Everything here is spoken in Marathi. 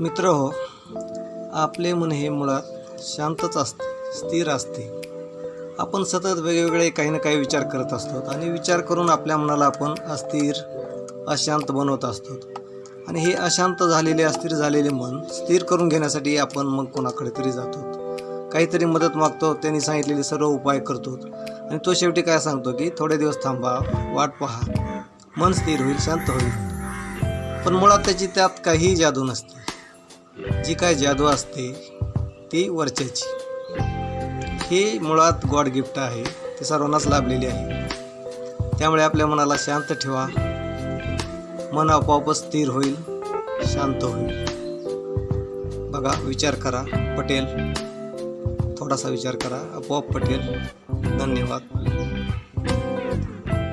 मित्र हो आपले मन हे मुळात शांतच असते स्थिर असते. आपण सतत वेगवेगळे काही ना काही विचार करत असतो आणि विचार करून आपल्या मनाला आपण अस्थिर अशांत बनवत असतो. आणि हे अशांत झालेले अस्थिर झालेले मन स्थिर करून घेण्यासाठी आपण मग कोणाकडे तरी जातो. काहीतरी मदत मागतो त्यांनी सांगितलेले सर्व उपाय करतो. आणि तो शेवटी काय सांगतो की थोडे दिवस थांबा वाट पहा. मन स्थिर होईल शांत होईल. पण मुळात त्याची त्यात काहीही जादू नसते. जी काय जादू असते ती वरच्याची. हे मुळात गॉड गिफ्ट आहे ते सर्वांनाच लाभलेली आहे. त्यामुळे आपल्या मनाला शांत ठेवा. मन आपोआपच स्थिर होईल शांत होईल. बघा विचार करा पटेल. थोडासा विचार करा आपोआप पटेल. धन्यवाद.